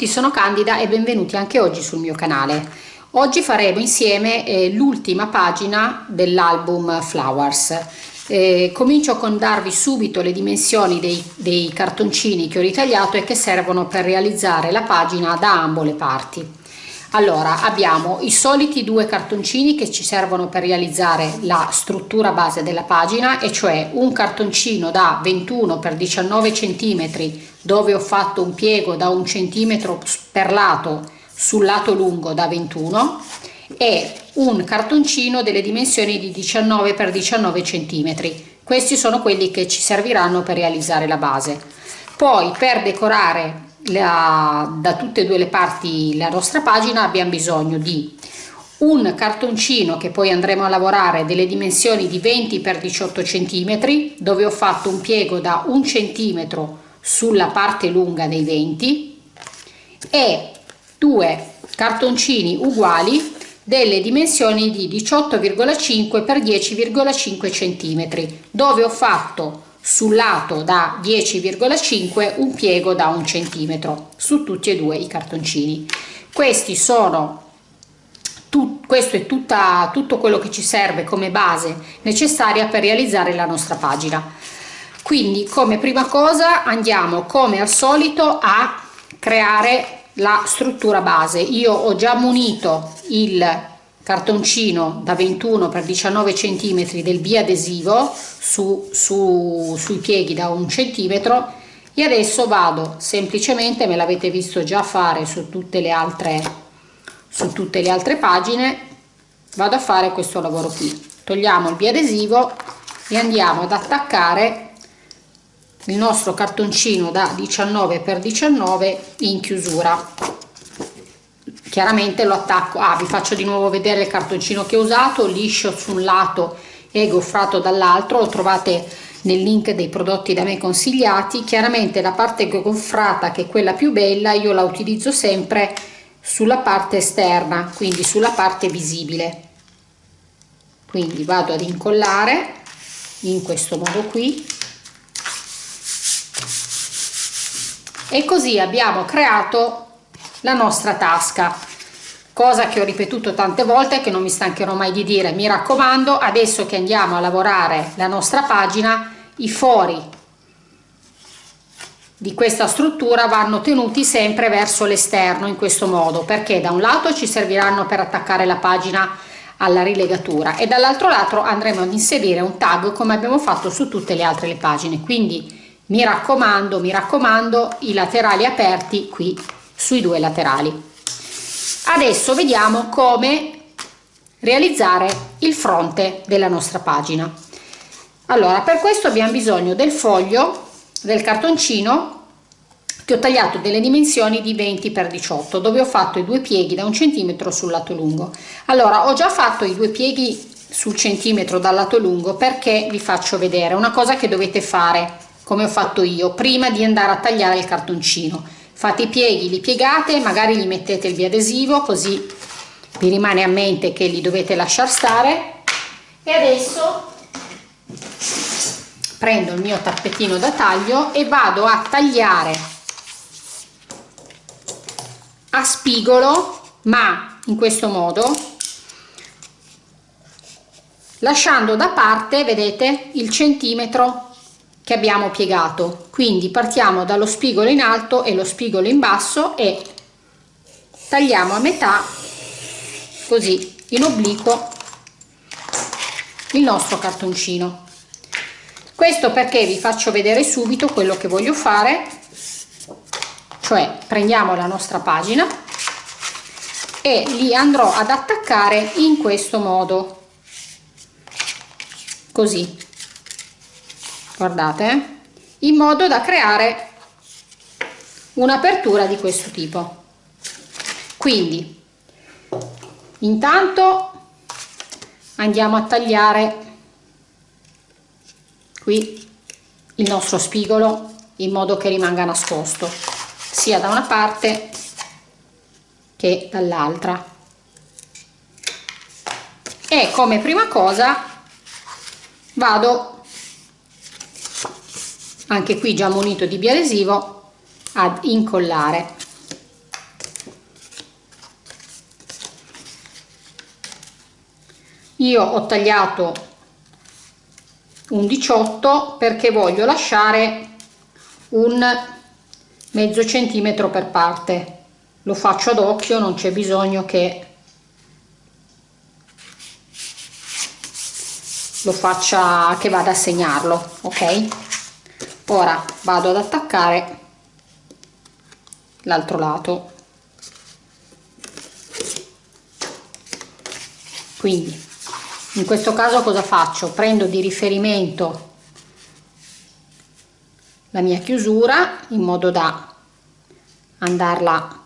Tutti, sono Candida e benvenuti anche oggi sul mio canale. Oggi faremo insieme eh, l'ultima pagina dell'album Flowers. Eh, comincio con darvi subito le dimensioni dei, dei cartoncini che ho ritagliato e che servono per realizzare la pagina da ambo le parti. Allora, abbiamo i soliti due cartoncini che ci servono per realizzare la struttura base della pagina, e cioè un cartoncino da 21 x 19 cm dove ho fatto un piego da un centimetro per lato sul lato lungo da 21 e un cartoncino delle dimensioni di 19 x 19 cm. Questi sono quelli che ci serviranno per realizzare la base. Poi per decorare la, da tutte e due le parti la nostra pagina abbiamo bisogno di un cartoncino che poi andremo a lavorare delle dimensioni di 20 x 18 cm dove ho fatto un piego da un centimetro sulla parte lunga dei 20 e due cartoncini uguali delle dimensioni di 18,5 x 10,5 cm dove ho fatto sul lato da 10,5 un piego da un centimetro su tutti e due i cartoncini. Questi sono tu, questo è tutta, tutto quello che ci serve come base necessaria per realizzare la nostra pagina quindi come prima cosa andiamo come al solito a creare la struttura base. Io ho già munito il cartoncino da 21 x 19 cm del biadesivo su, su, sui pieghi da un centimetro e adesso vado semplicemente me l'avete visto già fare su tutte le altre su tutte le altre pagine vado a fare questo lavoro qui. Togliamo il biadesivo e andiamo ad attaccare il nostro cartoncino da 19 x 19 in chiusura. Chiaramente lo attacco. Ah vi faccio di nuovo vedere il cartoncino che ho usato liscio su un lato e goffrato dall'altro. Lo trovate nel link dei prodotti da me consigliati. Chiaramente la parte goffrata che è quella più bella io la utilizzo sempre sulla parte esterna quindi sulla parte visibile. Quindi vado ad incollare in questo modo qui e così abbiamo creato la nostra tasca. Cosa che ho ripetuto tante volte che non mi stancherò mai di dire. Mi raccomando adesso che andiamo a lavorare la nostra pagina i fori di questa struttura vanno tenuti sempre verso l'esterno in questo modo perché da un lato ci serviranno per attaccare la pagina alla rilegatura e dall'altro lato andremo ad inserire un tag come abbiamo fatto su tutte le altre le pagine. Quindi mi raccomando mi raccomando i laterali aperti qui sui due laterali. Adesso vediamo come realizzare il fronte della nostra pagina. Allora per questo abbiamo bisogno del foglio del cartoncino che ho tagliato delle dimensioni di 20 x 18 dove ho fatto i due pieghi da un centimetro sul lato lungo. Allora ho già fatto i due pieghi sul centimetro dal lato lungo perché vi faccio vedere? Una cosa che dovete fare come ho fatto io prima di andare a tagliare il cartoncino. Fate i pieghi li piegate magari gli mettete il biadesivo così vi rimane a mente che li dovete lasciare stare. E adesso prendo il mio tappetino da taglio e vado a tagliare a spigolo ma in questo modo lasciando da parte vedete il centimetro che abbiamo piegato. Quindi partiamo dallo spigolo in alto e lo spigolo in basso e tagliamo a metà così in obliquo il nostro cartoncino. Questo perché vi faccio vedere subito quello che voglio fare cioè prendiamo la nostra pagina e li andrò ad attaccare in questo modo così guardate in modo da creare un'apertura di questo tipo. Quindi intanto andiamo a tagliare qui il nostro spigolo in modo che rimanga nascosto sia da una parte che dall'altra. E come prima cosa vado anche qui già munito di biadesivo ad incollare. Io ho tagliato un 18 perché voglio lasciare un mezzo centimetro per parte. Lo faccio ad occhio non c'è bisogno che lo faccia che vada a segnarlo ok? Ora vado ad attaccare l'altro lato. Quindi in questo caso cosa faccio? Prendo di riferimento la mia chiusura in modo da andarla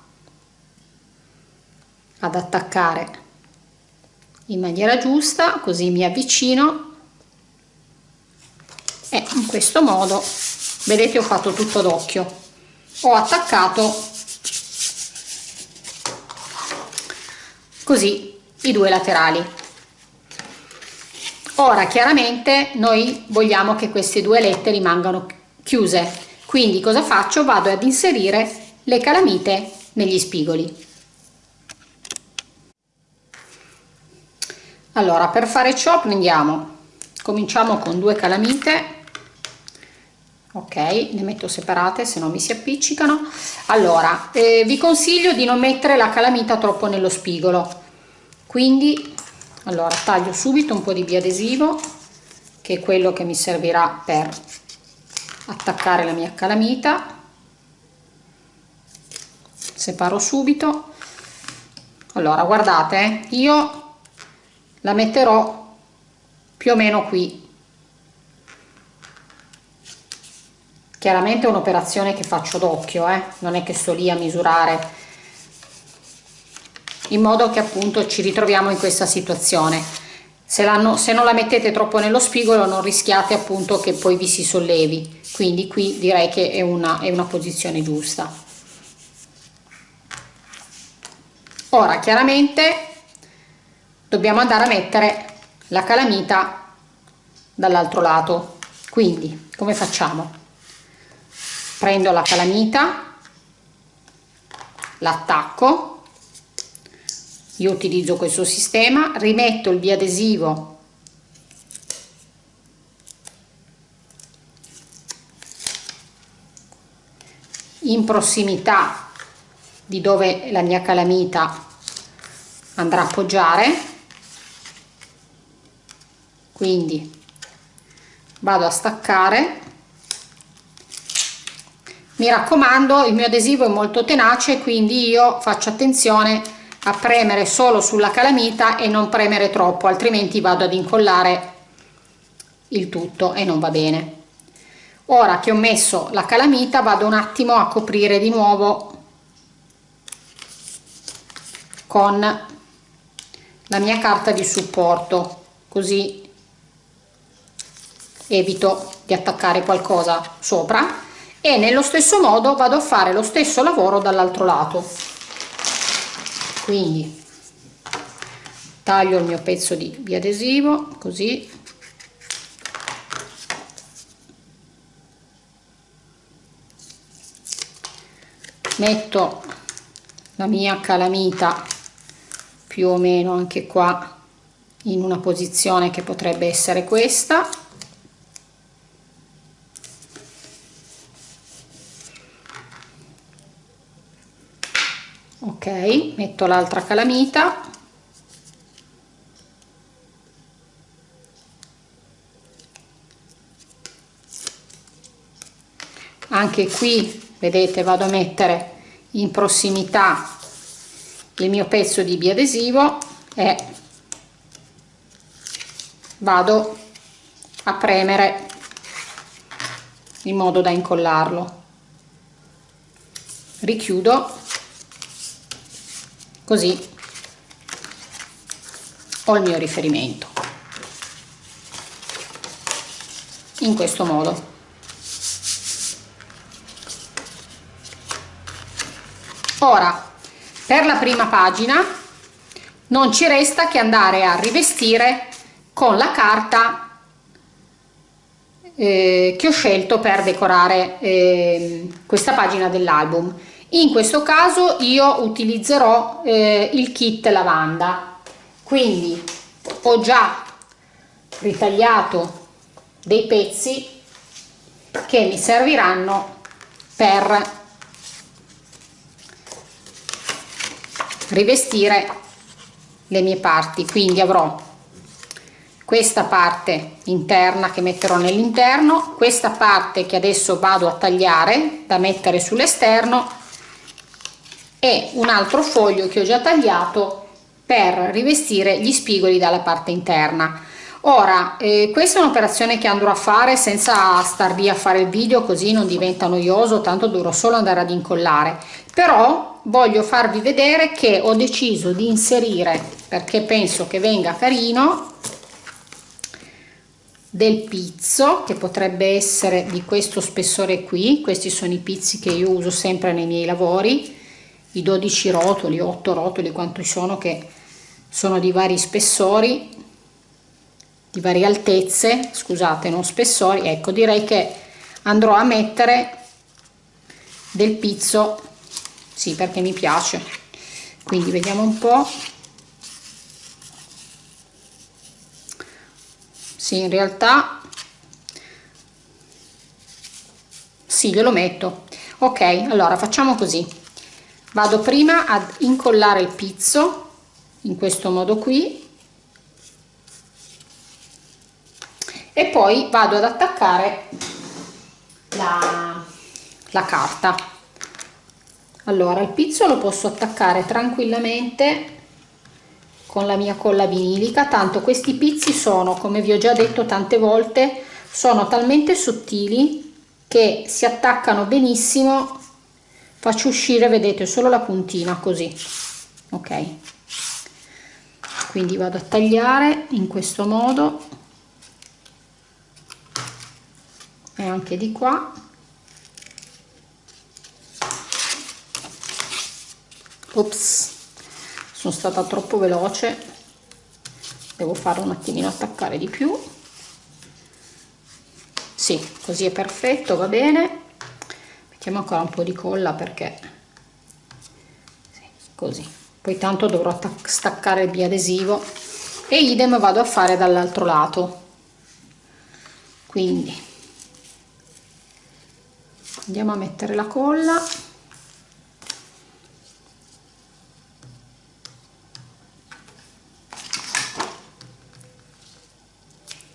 ad attaccare in maniera giusta così mi avvicino e in questo modo vedete ho fatto tutto d'occhio. Ho attaccato così i due laterali. Ora chiaramente noi vogliamo che queste due alette rimangano chiuse. Quindi cosa faccio? Vado ad inserire le calamite negli spigoli. Allora per fare ciò prendiamo cominciamo con due calamite ok ne metto separate se no mi si appiccicano. Allora eh, vi consiglio di non mettere la calamita troppo nello spigolo. Quindi allora taglio subito un po di biadesivo che è quello che mi servirà per attaccare la mia calamita. Separo subito. Allora guardate eh, io la metterò più o meno qui chiaramente è un'operazione che faccio d'occhio eh? non è che sto lì a misurare. In modo che appunto ci ritroviamo in questa situazione. Se, se non la mettete troppo nello spigolo non rischiate appunto che poi vi si sollevi. Quindi qui direi che è una, è una posizione giusta. Ora chiaramente dobbiamo andare a mettere la calamita dall'altro lato. Quindi come facciamo prendo la calamita l'attacco io utilizzo questo sistema rimetto il biadesivo in prossimità di dove la mia calamita andrà a appoggiare quindi vado a staccare mi raccomando il mio adesivo è molto tenace quindi io faccio attenzione a premere solo sulla calamita e non premere troppo altrimenti vado ad incollare il tutto e non va bene. Ora che ho messo la calamita vado un attimo a coprire di nuovo con la mia carta di supporto così evito di attaccare qualcosa sopra e nello stesso modo vado a fare lo stesso lavoro dall'altro lato. Quindi taglio il mio pezzo di biadesivo così. Metto la mia calamita più o meno anche qua in una posizione che potrebbe essere questa ok metto l'altra calamita. Anche qui vedete vado a mettere in prossimità il mio pezzo di biadesivo e vado a premere in modo da incollarlo. Richiudo così ho il mio riferimento. In questo modo. Ora per la prima pagina non ci resta che andare a rivestire con la carta eh, che ho scelto per decorare eh, questa pagina dell'album in questo caso io utilizzerò eh, il kit lavanda. Quindi ho già ritagliato dei pezzi che mi serviranno per rivestire le mie parti. Quindi avrò questa parte interna che metterò nell'interno questa parte che adesso vado a tagliare da mettere sull'esterno e un altro foglio che ho già tagliato per rivestire gli spigoli dalla parte interna. Ora eh, questa è un'operazione che andrò a fare senza star lì a fare il video così non diventa noioso tanto dovrò solo andare ad incollare. Però voglio farvi vedere che ho deciso di inserire perché penso che venga carino del pizzo che potrebbe essere di questo spessore qui. Questi sono i pizzi che io uso sempre nei miei lavori i 12 rotoli 8 rotoli quanti sono che sono di vari spessori di varie altezze scusate non spessori ecco direi che andrò a mettere del pizzo sì perché mi piace. Quindi vediamo un po. Sì in realtà sì glielo metto. Ok allora facciamo così vado prima ad incollare il pizzo in questo modo qui e poi vado ad attaccare la, la carta. Allora il pizzo lo posso attaccare tranquillamente con la mia colla vinilica tanto questi pizzi sono come vi ho già detto tante volte sono talmente sottili che si attaccano benissimo faccio uscire vedete solo la puntina così. Ok. Quindi vado a tagliare in questo modo. E anche di qua. Ops. Sono stata troppo veloce. Devo fare un attimino attaccare di più. Sì così è perfetto va bene mettiamo ancora un po di colla perché sì, così. Poi tanto dovrò staccare il biadesivo e idem vado a fare dall'altro lato. Quindi andiamo a mettere la colla.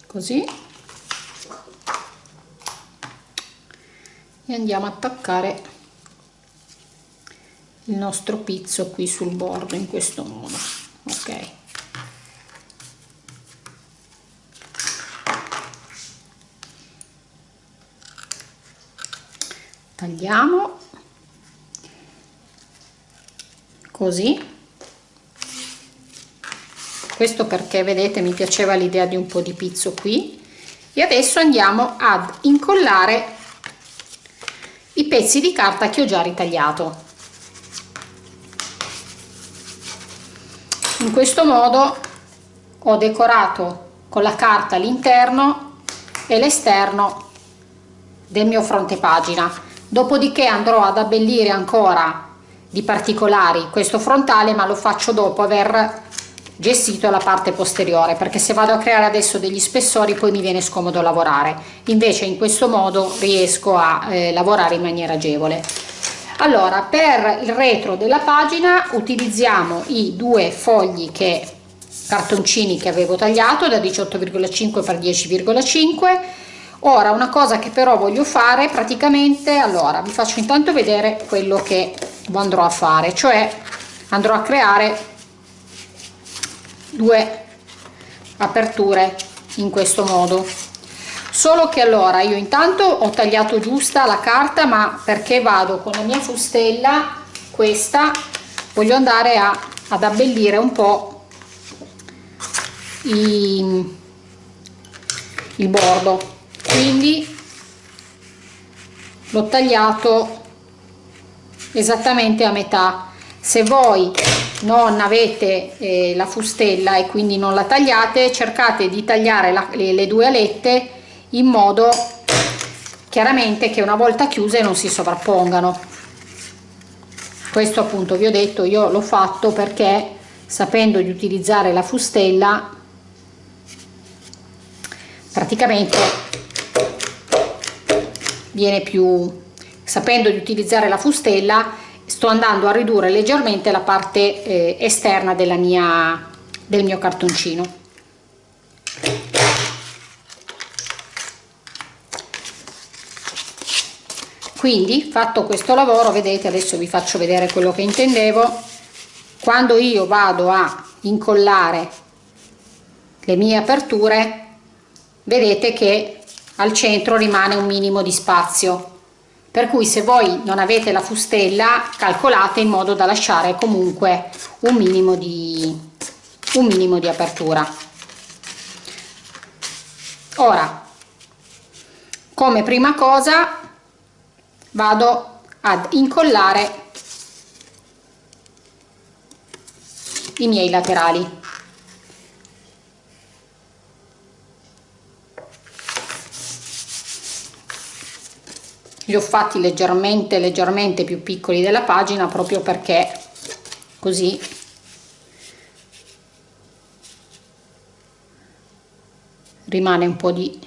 Così e andiamo a attaccare il nostro pizzo qui sul bordo in questo modo ok? Tagliamo così. Questo perché vedete mi piaceva l'idea di un po' di pizzo qui. E adesso andiamo ad incollare i pezzi di carta che ho già ritagliato. In questo modo ho decorato con la carta l'interno e l'esterno del mio fronte pagina. Dopodiché andrò ad abbellire ancora di particolari questo frontale ma lo faccio dopo aver gestito la parte posteriore perché se vado a creare adesso degli spessori poi mi viene scomodo lavorare. Invece in questo modo riesco a eh, lavorare in maniera agevole. Allora per il retro della pagina utilizziamo i due fogli che cartoncini che avevo tagliato da 18,5 x 10,5 ora una cosa che però voglio fare praticamente allora vi faccio intanto vedere quello che andrò a fare cioè andrò a creare due aperture in questo modo. Solo che allora io intanto ho tagliato giusta la carta ma perché vado con la mia fustella questa voglio andare a, ad abbellire un po i, il bordo. Quindi l'ho tagliato esattamente a metà se voi non avete eh, la fustella e quindi non la tagliate cercate di tagliare la, le, le due alette in modo chiaramente che una volta chiuse non si sovrappongano. Questo appunto vi ho detto io l'ho fatto perché sapendo di utilizzare la fustella praticamente viene più sapendo di utilizzare la fustella sto andando a ridurre leggermente la parte eh, esterna mia del mio cartoncino. Quindi fatto questo lavoro vedete adesso vi faccio vedere quello che intendevo. Quando io vado a incollare le mie aperture vedete che al centro rimane un minimo di spazio per cui se voi non avete la fustella calcolate in modo da lasciare comunque un minimo di un minimo di apertura. Ora come prima cosa vado ad incollare i miei laterali li ho fatti leggermente leggermente più piccoli della pagina proprio perché così. Rimane un po' di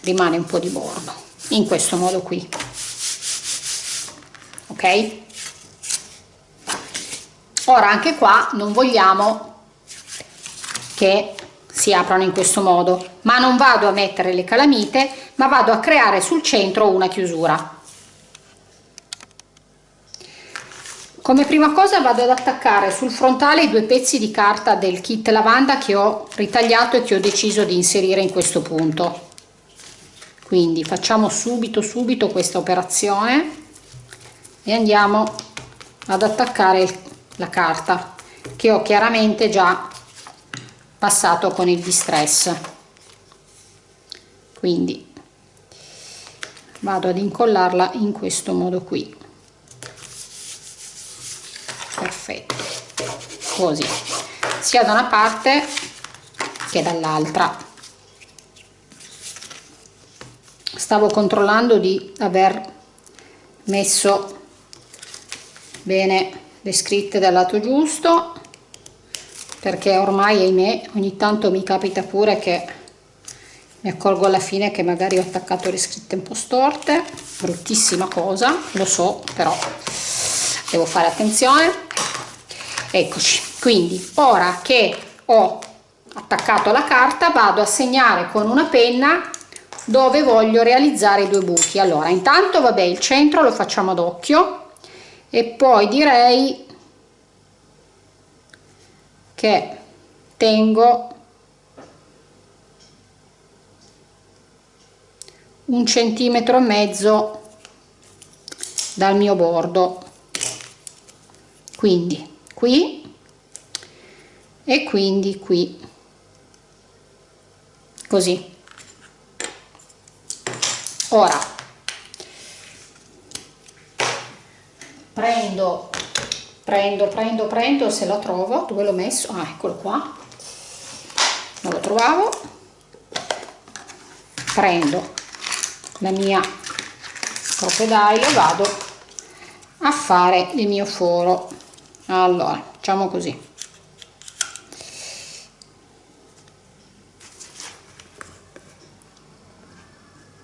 rimane un po' di bordo in questo modo qui. Ok? Ora anche qua non vogliamo che si aprano in questo modo ma non vado a mettere le calamite ma vado a creare sul centro una chiusura. Come prima cosa vado ad attaccare sul frontale i due pezzi di carta del kit lavanda che ho ritagliato e che ho deciso di inserire in questo punto. Quindi facciamo subito subito questa operazione e andiamo ad attaccare la carta che ho chiaramente già passato con il distress. Quindi vado ad incollarla in questo modo qui. Perfetto. Così. Sia da una parte che dall'altra. Stavo controllando di aver messo bene le scritte dal lato giusto perché ormai ahimè ogni tanto mi capita pure che mi accorgo alla fine che magari ho attaccato le scritte un po' storte. Bruttissima cosa lo so però devo fare attenzione. Eccoci. Quindi ora che ho attaccato la carta vado a segnare con una penna dove voglio realizzare i due buchi. Allora intanto vabbè il centro lo facciamo ad occhio e poi direi che tengo un centimetro e mezzo dal mio bordo. Quindi qui e quindi qui. Così. Ora prendo prendo prendo prendo se lo trovo dove l'ho messo? Ah eccolo qua. Non lo trovavo. Prendo la mia. Crocodile vado a fare il mio foro. Allora facciamo così.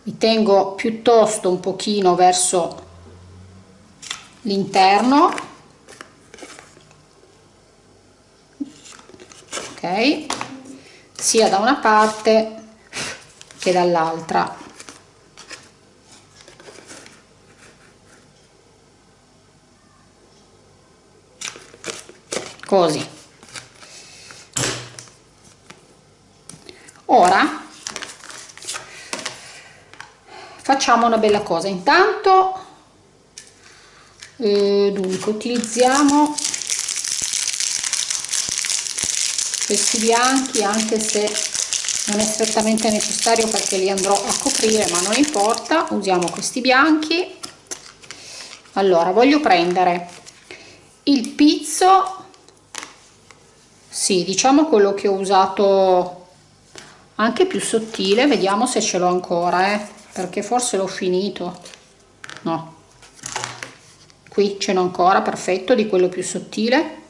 Mi tengo piuttosto un pochino verso l'interno. Ok. Sia da una parte che dall'altra così. Ora facciamo una bella cosa. Intanto eh, dunque utilizziamo questi bianchi anche se non è strettamente necessario perché li andrò a coprire ma non importa. Usiamo questi bianchi. Allora voglio prendere il pizzo sì diciamo quello che ho usato anche più sottile vediamo se ce l'ho ancora eh, perché forse l'ho finito. No. Qui ce n'ho ancora perfetto di quello più sottile.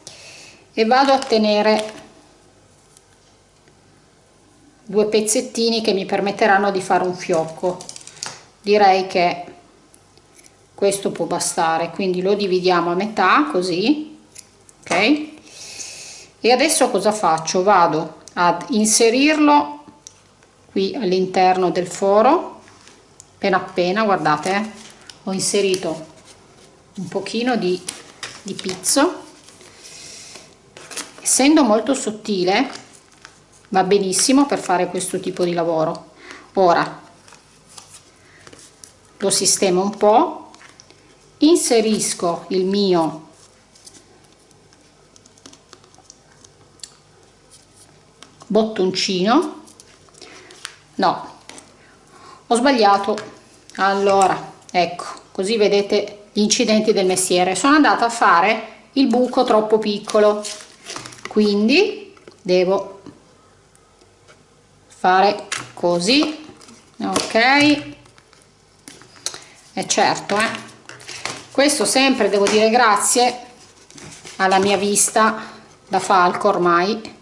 E vado a tenere due pezzettini che mi permetteranno di fare un fiocco. Direi che questo può bastare quindi lo dividiamo a metà così ok e adesso cosa faccio? Vado ad inserirlo qui all'interno del foro. Appena appena guardate eh, ho inserito un pochino di, di pizzo. Essendo molto sottile va benissimo per fare questo tipo di lavoro. Ora lo sistemo un po. Inserisco il mio bottoncino. No ho sbagliato. Allora ecco così vedete gli incidenti del mestiere. Sono andata a fare il buco troppo piccolo quindi devo fare così ok? E certo eh. Questo sempre devo dire grazie alla mia vista da falco ormai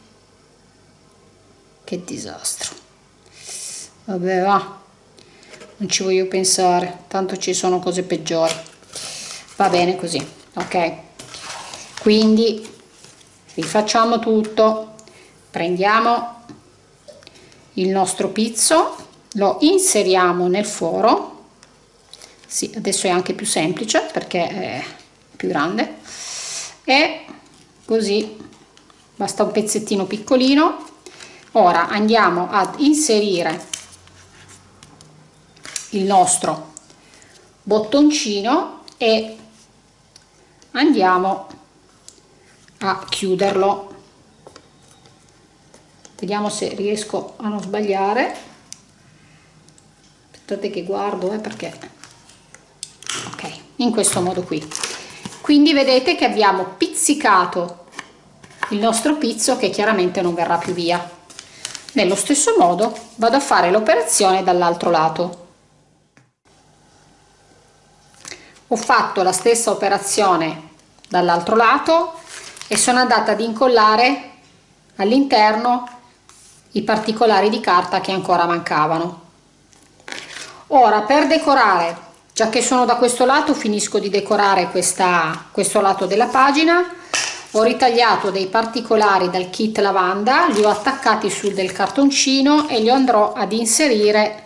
che disastro. Vabbè va. Non ci voglio pensare. Tanto ci sono cose peggiori. Va bene così ok. Quindi rifacciamo tutto. Prendiamo il nostro pizzo lo inseriamo nel foro sì, adesso è anche più semplice perché è più grande. E così basta un pezzettino piccolino ora andiamo ad inserire il nostro bottoncino e andiamo a chiuderlo. Vediamo se riesco a non sbagliare. Aspettate che guardo eh, perché ok in questo modo qui. Quindi vedete che abbiamo pizzicato il nostro pizzo che chiaramente non verrà più via nello stesso modo vado a fare l'operazione dall'altro lato. Ho fatto la stessa operazione dall'altro lato e sono andata ad incollare all'interno i particolari di carta che ancora mancavano. Ora per decorare già che sono da questo lato finisco di decorare questa, questo lato della pagina ho ritagliato dei particolari dal kit lavanda li ho attaccati su del cartoncino e li andrò ad inserire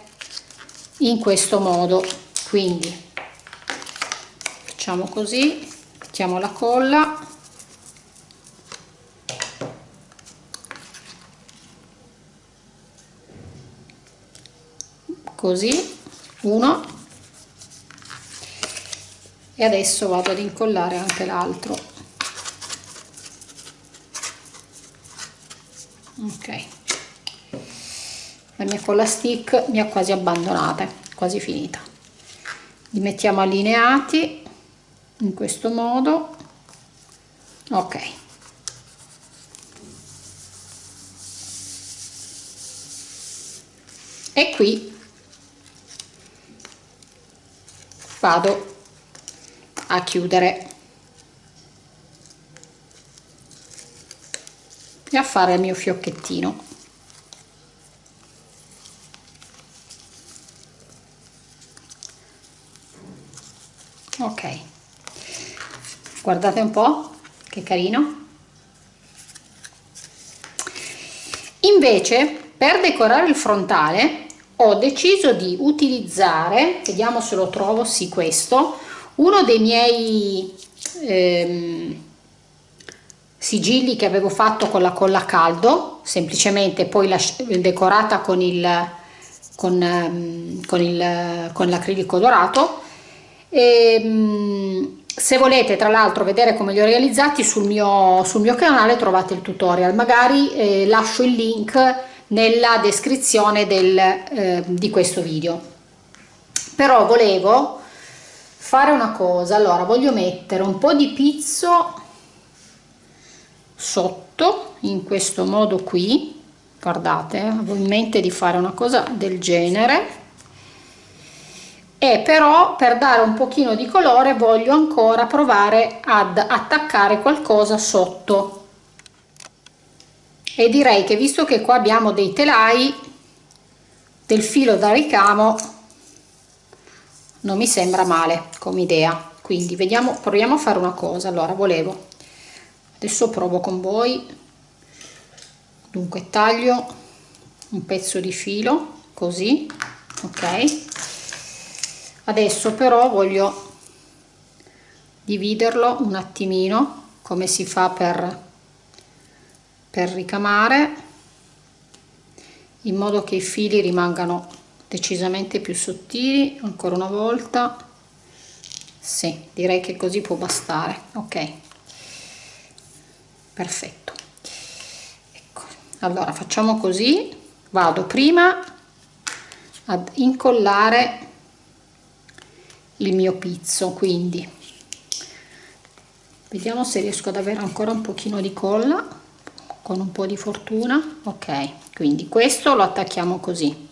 in questo modo. Quindi facciamo così mettiamo la colla. Così uno. E adesso vado ad incollare anche l'altro ok. La mia colla stick mi ha quasi abbandonata quasi finita. Li mettiamo allineati in questo modo. Ok. E qui vado a chiudere e a fare il mio fiocchettino. Ok. Guardate un po che carino. Invece per decorare il frontale ho deciso di utilizzare vediamo se lo trovo sì questo uno dei miei ehm, sigilli che avevo fatto con la colla a caldo semplicemente poi decorata con il con, ehm, con il con l'acrilico dorato. E, ehm, se volete tra l'altro vedere come li ho realizzati sul mio sul mio canale trovate il tutorial. Magari eh, lascio il link nella descrizione del, eh, di questo video. Però volevo fare una cosa. Allora voglio mettere un po di pizzo sotto in questo modo qui guardate avevo in mente di fare una cosa del genere. E però per dare un pochino di colore voglio ancora provare ad attaccare qualcosa sotto. E direi che visto che qua abbiamo dei telai del filo da ricamo non mi sembra male come idea. Quindi vediamo proviamo a fare una cosa. Allora volevo adesso provo con voi. Dunque taglio un pezzo di filo così ok? Adesso però voglio dividerlo un attimino come si fa per per ricamare in modo che i fili rimangano decisamente più sottili ancora una volta. Sì direi che così può bastare ok perfetto. Ecco allora facciamo così. Vado prima ad incollare il mio pizzo quindi. Vediamo se riesco ad avere ancora un pochino di colla con un po di fortuna. Ok quindi questo lo attacchiamo così.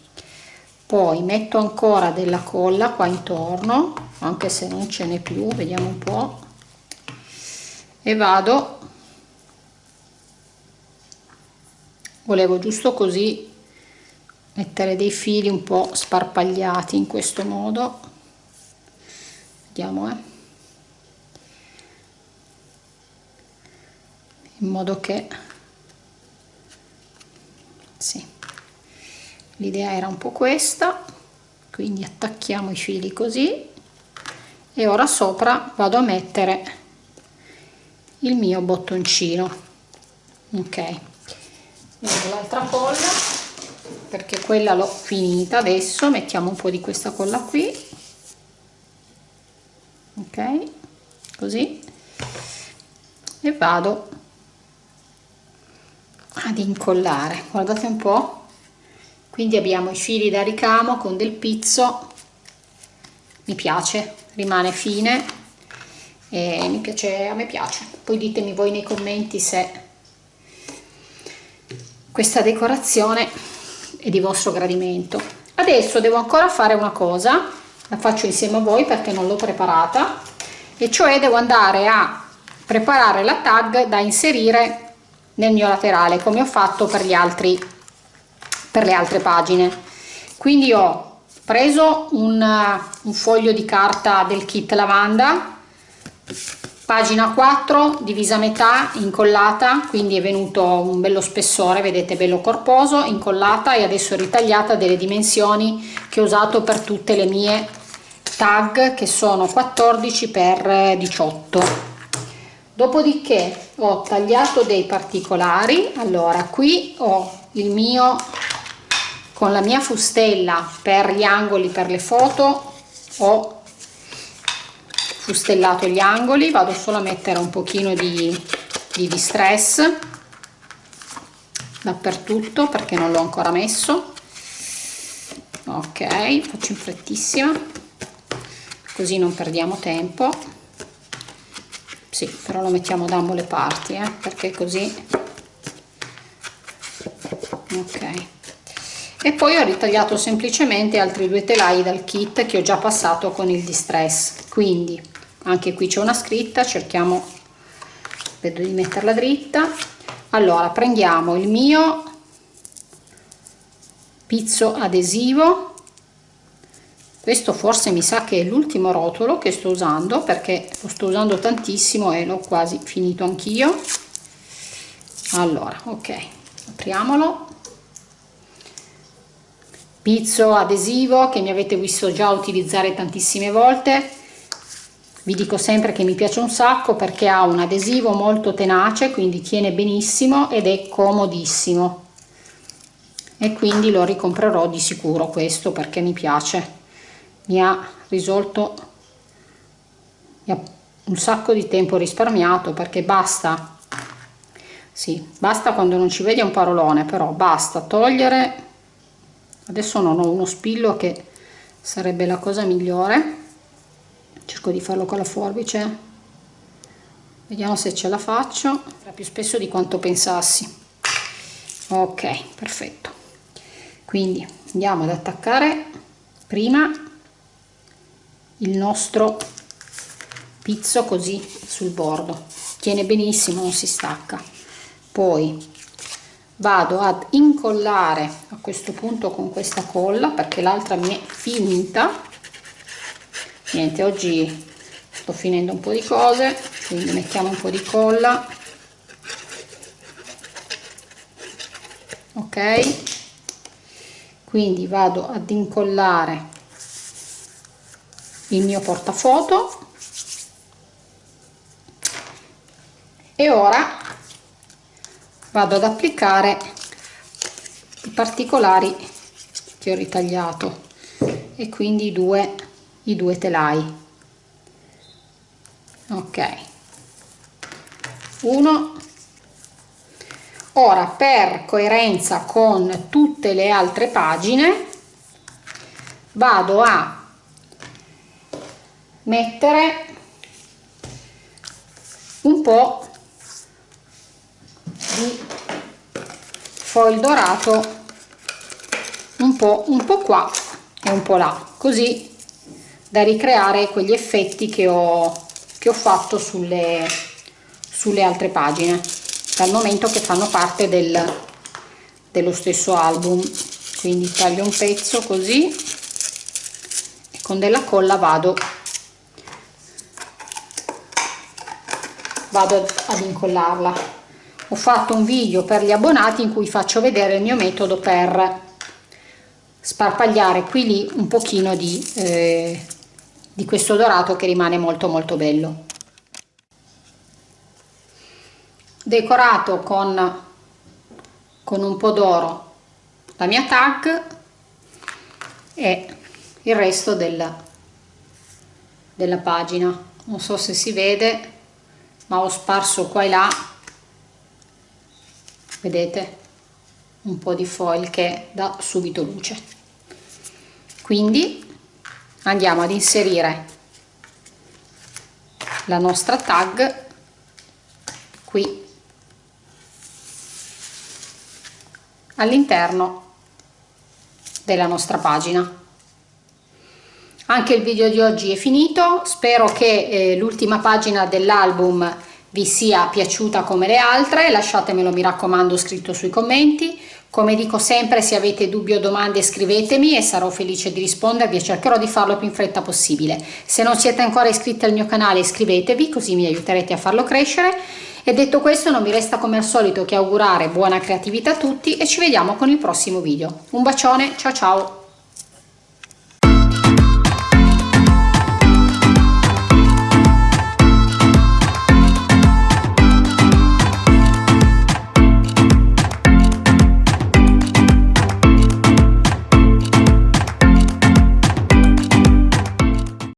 Poi metto ancora della colla qua intorno anche se non ce n'è più vediamo un po. E vado volevo giusto così mettere dei fili un po sparpagliati in questo modo. Vediamo eh. In modo che sì l'idea era un po' questa. Quindi attacchiamo i fili così. E ora sopra vado a mettere il mio bottoncino. Ok l'altra colla perché quella l'ho finita adesso. Mettiamo un po' di questa colla qui. Ok così. E vado ad incollare. Guardate un po. Quindi abbiamo i fili da ricamo con del pizzo. Mi piace rimane fine. E mi piace a me piace. Poi ditemi voi nei commenti se questa decorazione è di vostro gradimento. Adesso devo ancora fare una cosa la faccio insieme a voi perché non l'ho preparata e cioè devo andare a preparare la tag da inserire nel mio laterale come ho fatto per gli altri per le altre pagine. Quindi ho preso un, un foglio di carta del kit lavanda pagina 4 divisa a metà incollata quindi è venuto un bello spessore vedete bello corposo incollata e adesso ritagliata delle dimensioni che ho usato per tutte le mie tag che sono 14 x 18 dopodiché ho tagliato dei particolari. Allora qui ho il mio con la mia fustella per gli angoli per le foto ho fustellato gli angoli vado solo a mettere un pochino di, di distress dappertutto perché non l'ho ancora messo. Ok faccio in frettissima così non perdiamo tempo. Sì però lo mettiamo da ambo le parti eh, perché così. Ok. E poi ho ritagliato semplicemente altri due telai dal kit che ho già passato con il distress. Quindi anche qui c'è una scritta cerchiamo di metterla dritta. Allora prendiamo il mio pizzo adesivo. Questo forse mi sa che è l'ultimo rotolo che sto usando perché lo sto usando tantissimo e l'ho quasi finito anch'io. Allora ok apriamolo. Pizzo adesivo che mi avete visto già utilizzare tantissime volte vi dico sempre che mi piace un sacco perché ha un adesivo molto tenace quindi tiene benissimo ed è comodissimo. E quindi lo ricomprerò di sicuro questo perché mi piace. Mi ha risolto mi ha un sacco di tempo risparmiato perché basta sì, basta quando non ci vedi un parolone però basta togliere. Adesso non ho uno spillo che sarebbe la cosa migliore cerco di farlo con la forbice. Vediamo se ce la faccio. Era più spesso di quanto pensassi. Ok perfetto. Quindi andiamo ad attaccare prima il nostro pizzo così sul bordo. Tiene benissimo non si stacca. Poi vado ad incollare a questo punto con questa colla perché l'altra mi è finita niente oggi sto finendo un po' di cose quindi mettiamo un po' di colla. Ok? Quindi vado ad incollare il mio portafoto. E ora vado ad applicare i particolari che ho ritagliato. E quindi i due, i due telai. Ok. Uno. Ora per coerenza con tutte le altre pagine vado a mettere un po di foil dorato un po', un po' qua e un po' là così da ricreare quegli effetti che ho, che ho fatto sulle, sulle altre pagine dal momento che fanno parte del, dello stesso album. Quindi taglio un pezzo così e con della colla vado vado ad incollarla. Ho fatto un video per gli abbonati in cui faccio vedere il mio metodo per sparpagliare qui lì un pochino di, eh, di questo dorato che rimane molto molto bello. Decorato con, con un po' d'oro la mia tag e il resto della, della pagina. Non so se si vede ma ho sparso qua e là. Vedete? Un po' di foil che dà subito luce. Quindi andiamo ad inserire la nostra tag qui all'interno della nostra pagina. Anche il video di oggi è finito. Spero che eh, l'ultima pagina dell'album vi sia piaciuta come le altre. Lasciatemelo mi raccomando scritto sui commenti come dico sempre se avete dubbi o domande scrivetemi e sarò felice di rispondervi e cercherò di farlo più in fretta possibile. Se non siete ancora iscritti al mio canale iscrivetevi così mi aiuterete a farlo crescere. E detto questo non mi resta come al solito che augurare buona creatività a tutti e ci vediamo con il prossimo video. Un bacione ciao ciao